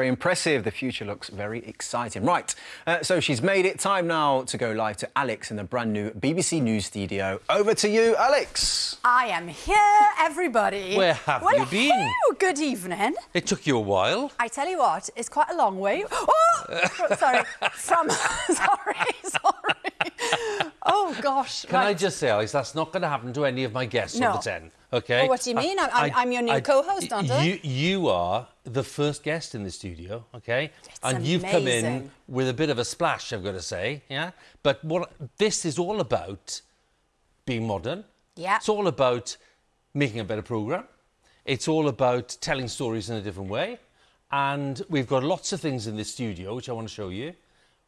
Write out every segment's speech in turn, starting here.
Very impressive. The future looks very exciting. Right, uh, so she's made it. Time now to go live to Alex in the brand new BBC News studio. Over to you, Alex. I am here, everybody. Where have well, you been? Hello, good evening. It took you a while. I tell you what, it's quite a long way. Oh, sorry. From sorry, sorry. Oh gosh. Can right. I just say, Alex, that's not going to happen to any of my guests no. on the 10. Okay. Well, what do you mean? I, am your new co-host, aren't I? You, you are the first guest in the studio, okay? It's and amazing. you've come in with a bit of a splash, I've got to say, yeah? But what this is all about being modern. Yeah. It's all about making a better programme. It's all about telling stories in a different way. And we've got lots of things in this studio, which I want to show you,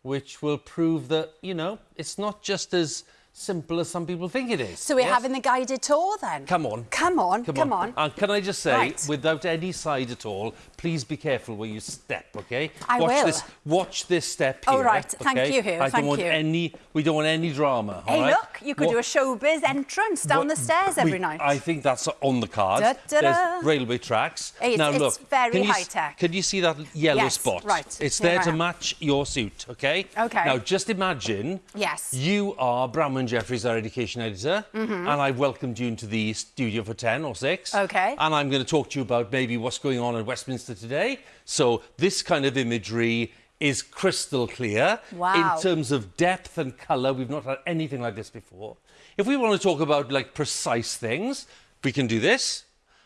which will prove that, you know, it's not just as simple as some people think it is. So we're yes? having the guided tour then? Come on. Come on, come, come on. on. And can I just say, right. without any side at all, please be careful where you step, OK? I watch will. This, watch this step here. Oh, right. Okay? Thank you, Huw. I Thank don't want you. Any, we don't want any drama, Hey, right? look, you could what, do a showbiz entrance down what, the stairs every we, night. I think that's on the card. Da, da, da. There's railway tracks. It's, now, it's look, very high-tech. Can you see that yellow yes, spot? right. It's Here there to match your suit, OK? OK. Now, just imagine... Yes. You are Branwen Jeffreys, our education editor, mm -hmm. and I've welcomed you into the studio for 10 or 6. OK. And I'm going to talk to you about maybe what's going on at Westminster today. So this kind of imagery is crystal clear. Wow. In terms of depth and colour, we've not had anything like this before. If we want to talk about, like, precise things, we can do this.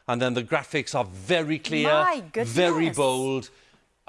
And then the graphics are very clear, very bold.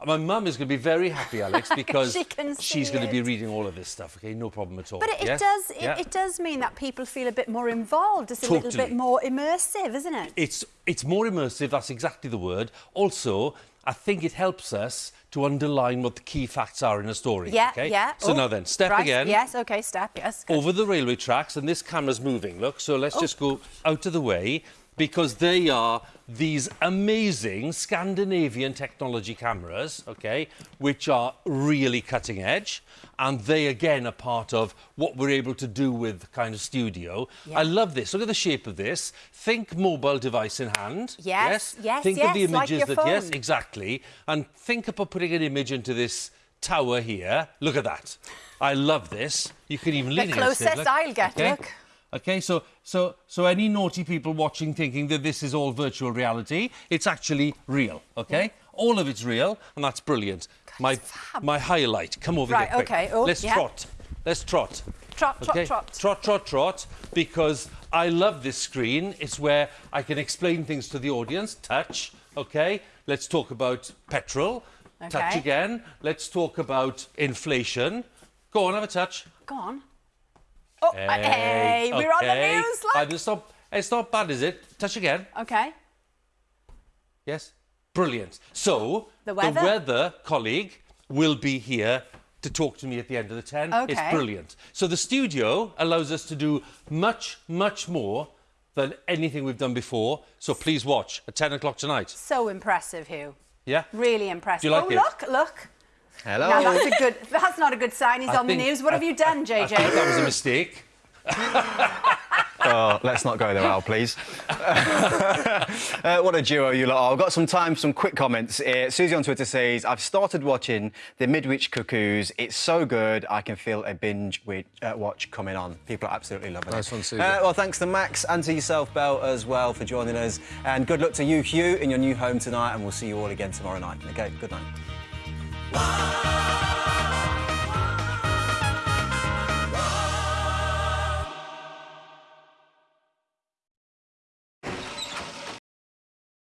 My mum is going to be very happy, Alex, because she she's going it. to be reading all of this stuff. Okay, no problem at all. But it, yes? does it, yeah. it, does mean that people feel a bit more involved. It's a totally. little bit more immersive, isn't it? It's it's more immersive. That's exactly the word. Also, I think it helps us to underline what the key facts are in a story. Yeah, okay? yeah. So oh, now then, step right. again. Yes, okay, step. Yes. Good. Over the railway tracks, and this camera's moving. Look, so let's oh. just go out of the way because they are these amazing Scandinavian technology cameras, okay, which are really cutting edge. And they, again, are part of what we're able to do with kind of studio. Yeah. I love this. Look at the shape of this. Think mobile device in hand. Yes, yes, yes Think yes, of the images like that, phone. yes, exactly. And think about putting an image into this tower here. Look at that. I love this. You can even lean the against it. closest. I'll get, okay? look. Okay, so so so any naughty people watching thinking that this is all virtual reality, it's actually real. Okay, all of it's real, and that's brilliant. God, my fab. my highlight. Come over right, here. quick. okay. Oh, Let's yeah. trot. Let's trot. Trot, trot, okay? trot. Trot, trot, trot. Because I love this screen. It's where I can explain things to the audience. Touch. Okay. Let's talk about petrol. Okay. Touch again. Let's talk about inflation. Go on, have a touch. Go on. Oh, hey, hey we're on the news. Like. It's not, it's not bad, is it? Touch again. Okay. Yes. Brilliant. So, the weather, the weather colleague will be here to talk to me at the end of the 10. Okay. It's brilliant. So the studio allows us to do much, much more than anything we've done before. So please watch at 10 o'clock tonight. So impressive, Huw. Yeah? Really impressive. Do you like oh, it? look, look. Hello. Now, that's, a good, that's not a good sign. He's I on think, the news. What I, have you done, JJ? I think that was a mistake. oh, let's not go there, Al, please. uh, what a duo you lot are. I've got some time for some quick comments. Uh, Susie on Twitter says, I've started watching The Midwich Cuckoos. It's so good, I can feel a binge uh, watch coming on. People are absolutely loving nice it. One, Susie. Uh, well, thanks to Max and to yourself, Belle, as well, for joining us. And good luck to you, Huw, in your new home tonight, and we'll see you all again tomorrow night. OK, good night. Bye.